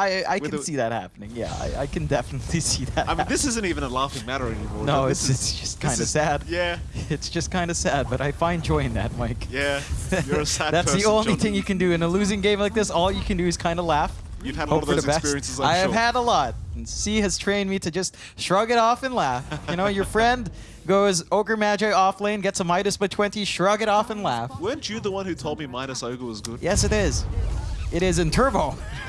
I, I can the... see that happening. Yeah, I, I can definitely see that. I mean, this isn't even a laughing matter anymore. No, it's, is- it's just kind of sad. Yeah, It's just kind of sad, but I find joy in that, Mike. yeah. You're a sad That's the only John. thing you can do in a losing game like this. All you can do is kind of laugh. You've had a lot of those experiences, I'm I have had a lot. And C has trained me to just shrug it off and laugh. You know, your friend goes Ogre Magi off lane, gets a Midas by 20, shrug it off and laugh. Weren't you the one who told me Midas ogre was good? Yes, it is. It is in Turbo.